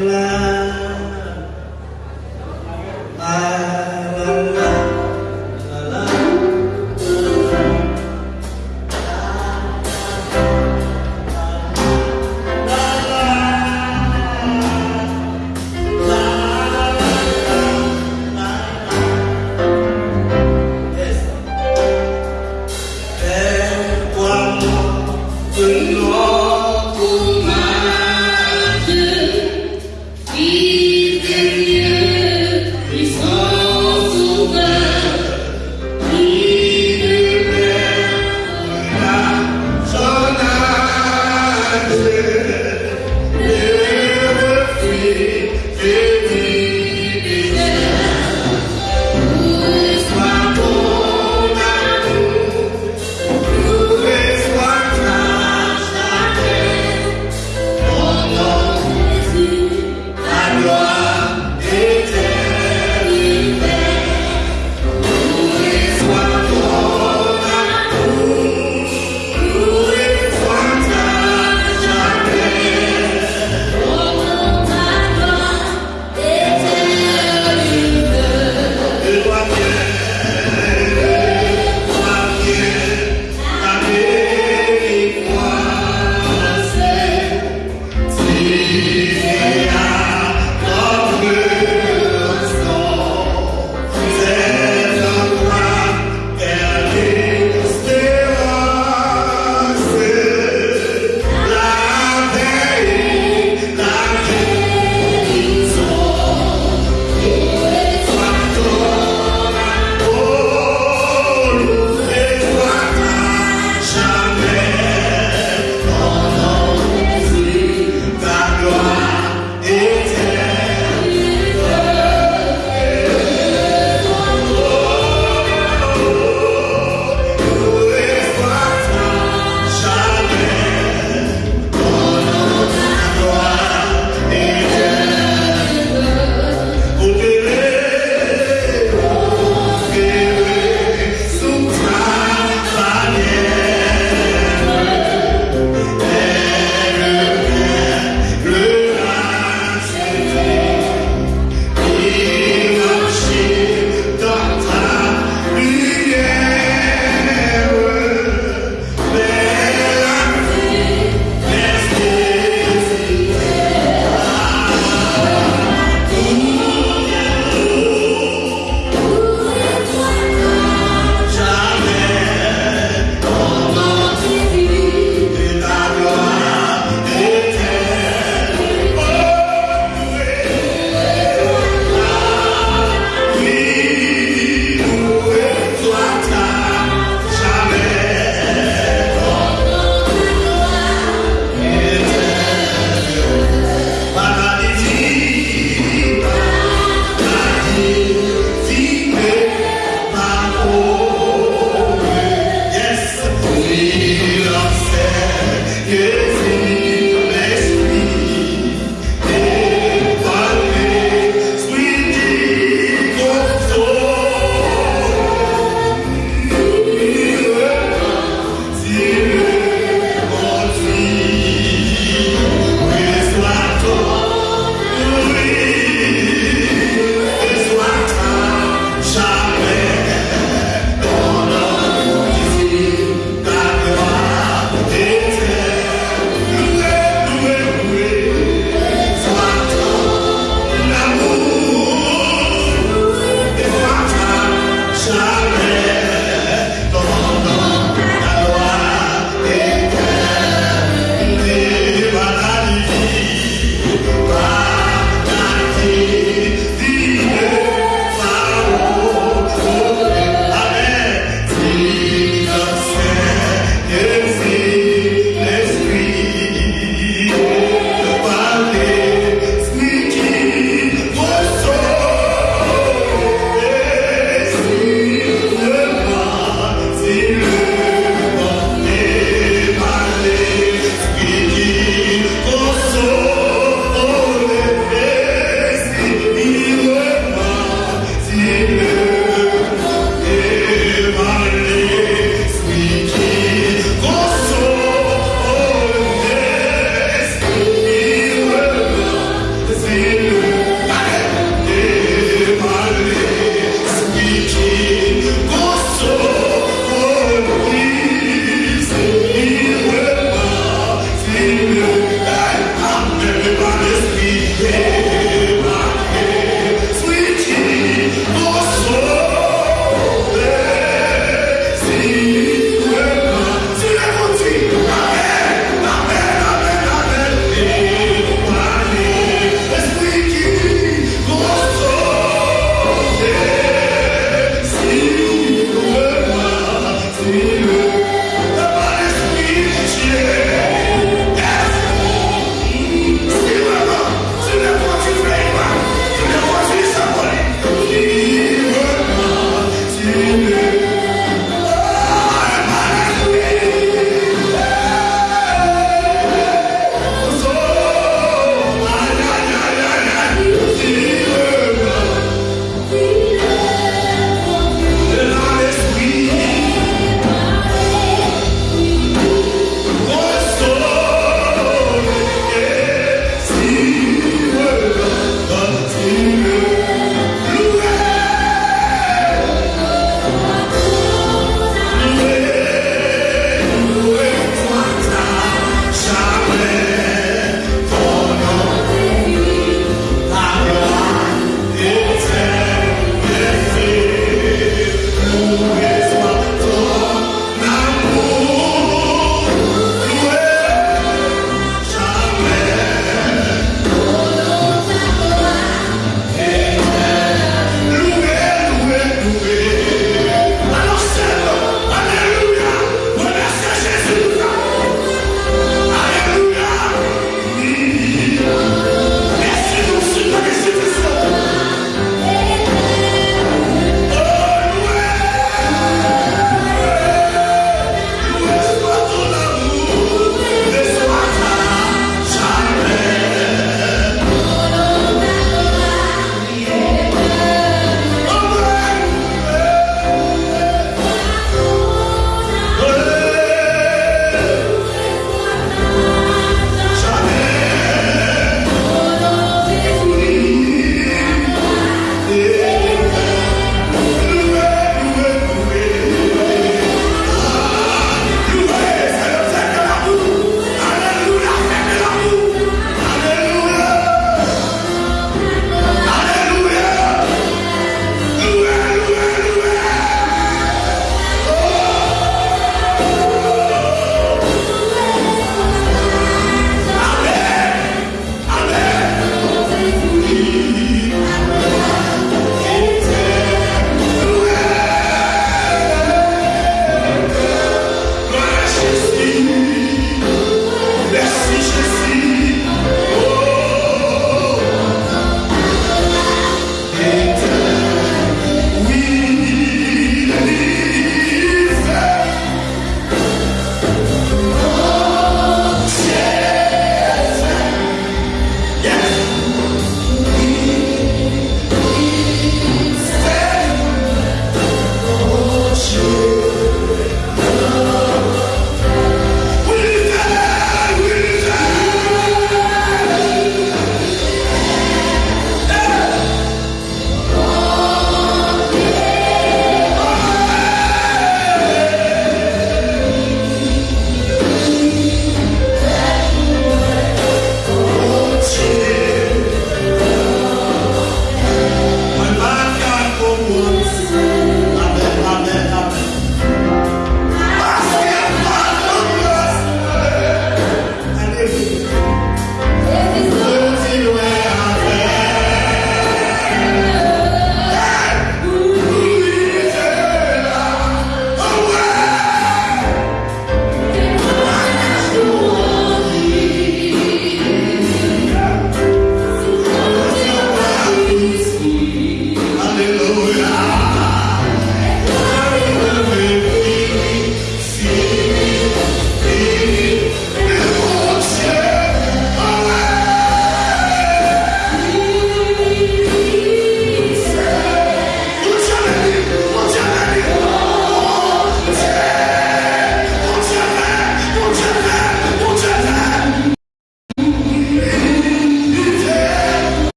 la shine.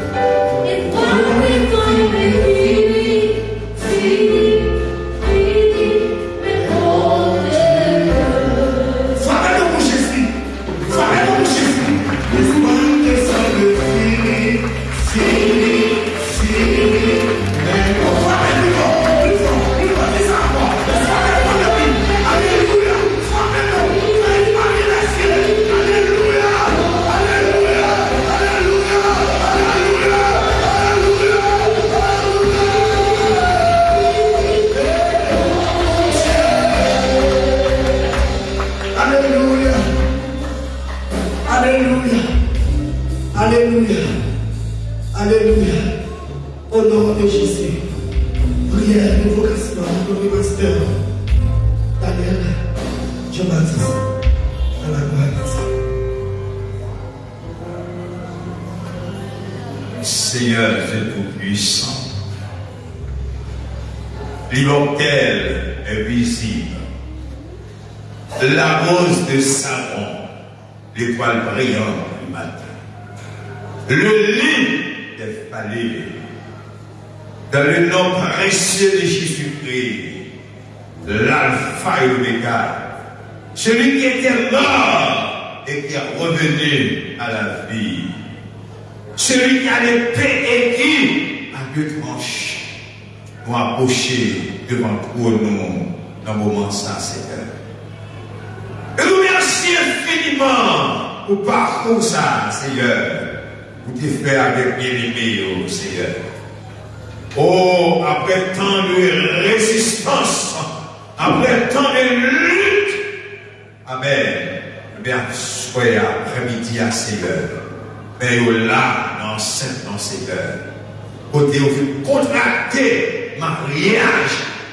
Seigneur dans le nom précieux de Jésus-Christ, l'alpha et l'oméga, celui qui était mort et qui est revenu à la vie, celui qui a l'épée et qui a deux tranches pour approcher devant pour nous dans le moment ça, Seigneur. Et nous merci infiniment pour parcours ça, Seigneur, pour te faire avec bien-aimé, oh, Seigneur. Oh, après tant de résistance, après tant de lutte, Amen. Eh bien, soyez après-midi à Seigneur. Mais là, dans cette dans Seigneur. Côté vous contracter mariage,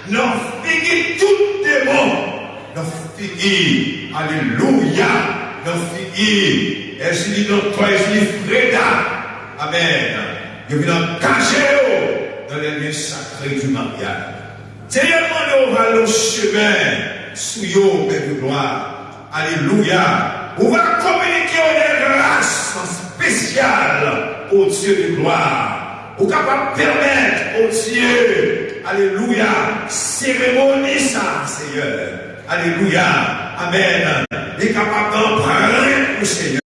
non fini tout démon. Non fini, alléluia. Non fini, est-ce que dans toi, est-ce Freda. Amen. Je viens cacher dans les lieux sacrés du mariage. Seigneur, on va le chemin sous yo, de gloire. Alléluia. On va communiquer des grâces spéciales au Dieu de gloire. Pour capable permettre au Dieu, Alléluia, cérémonie ça, Seigneur. Alléluia. Amen. est capable d'emprunter au Seigneur.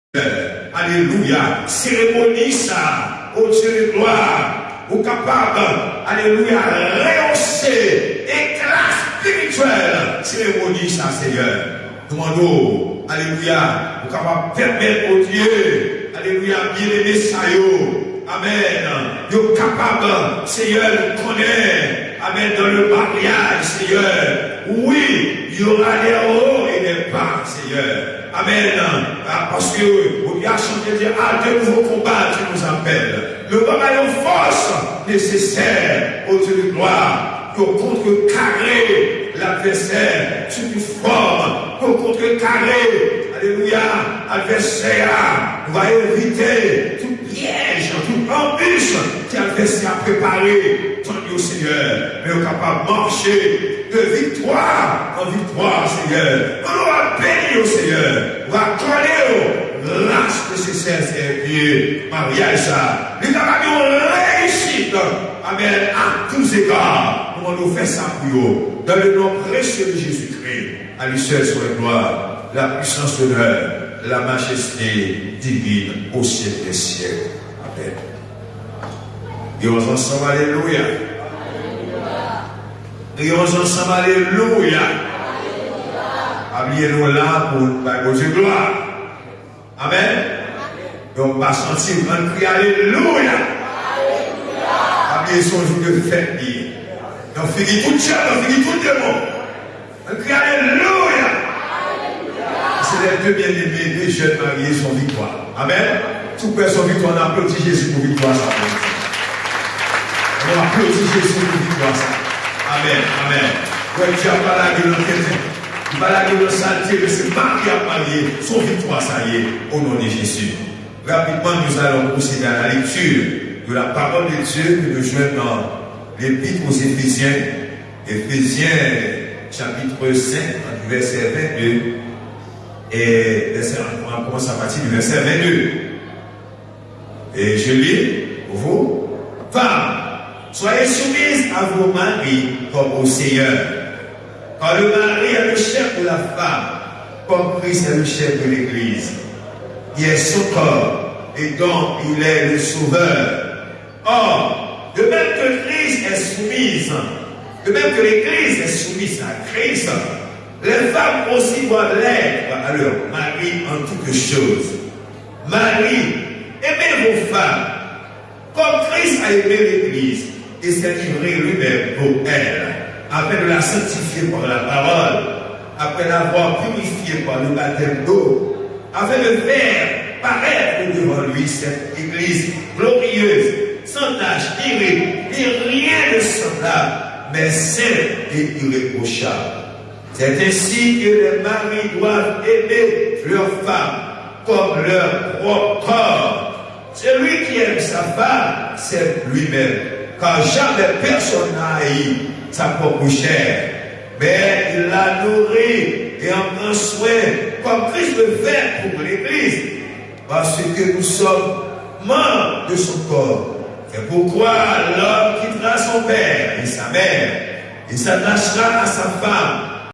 Alléluia. Cérémonie ça, au Dieu de gloire. Ou capable, Alléluia, rehausser, éclat spirituel, cérémonie ça, Seigneur. Demandons, Alléluia, pour capable permettre au Dieu, Alléluia, bien aimer ça, Amen. Yo capable, Seigneur, connaît, Amen, dans le mariage, Seigneur. Oui, il y aura des hauts et des bas, Seigneur. Amen. Ah, parce que, vous bien chanter, dire, ah, de nouveaux combats, tu nous appelles. Le combat est force nécessaire au Dieu de gloire pour contrecarrer l'adversaire sous une forme, pour contrecarrer, alléluia, l'adversaire va éviter tout piège, tout embûche que l'adversaire a préparé, tant au Seigneur, mais on capable de marcher de victoire en victoire, Seigneur. On va bénir au Seigneur, on va coller grâce nécessaire, Seigneur, mariage ça. Il a une réussite, Amen, à tous égards. Nous allons faire ça pour vous. Dans le nom précieux de Jésus-Christ, à lui seul sur la gloire, la puissance, l'honneur, la majesté divine au siècle des siècles. Amen. Prions ensemble, Alléluia. Prions ensemble, Alléluia. Habillez-nous là pour Dieu gloire. Amen. On va sentir un cri Alléluia. Habillez son jour de fête. On finit tout seul, on finit tout le monde. On crie Alléluia. C'est les deux bien-aimés, deux jeunes mariés, son victoire. Amen. Tout son victoire, on applaudit Jésus pour victoire. Ça. On applaudit Jésus pour victoire. Ça. Amen. Amen. Ouais, tu n'as pas. Tu n'as pas la en saleté, mais c'est Marie qui a marié son victoire, ça y est, au nom de Jésus. Rapidement, nous allons procéder à la lecture de la parole de Dieu que nous jouons dans l'épître aux Éphésiens, Éphésiens chapitre 5, verset 22, et on commence à partir du verset 22. Et je lis vous. Femmes, soyez soumises à vos maris comme au Seigneur. Car le mari est le chef de la femme, comme Christ est le chef de l'Église. Il est son corps et donc il est le sauveur. Or, de même que Christ est soumise, de même que l'Église est soumise à Christ, les femmes aussi doivent l'être à leur mari en toutes choses. Marie, aimez vos femmes, comme Christ a aimé l'Église et s'est livré lui-même pour elle, afin de la sanctifier par la parole, après l'avoir purifiée par le baptême d'eau, afin de faire paraître devant lui cette Église glorieuse sans tâche, ni rien de semblable, mais sainte et irréprochable. C'est ainsi que les maris doivent aimer leurs femmes comme leur propre corps. Celui qui aime sa femme, c'est lui-même. Car jamais personne n'a haï sa propre chair, mais il la nourrit et en prend soin, comme Christ le fait pour l'Église, parce que nous sommes membres de son corps. C'est pourquoi l'homme quittera son père et sa mère et s'attachera à sa femme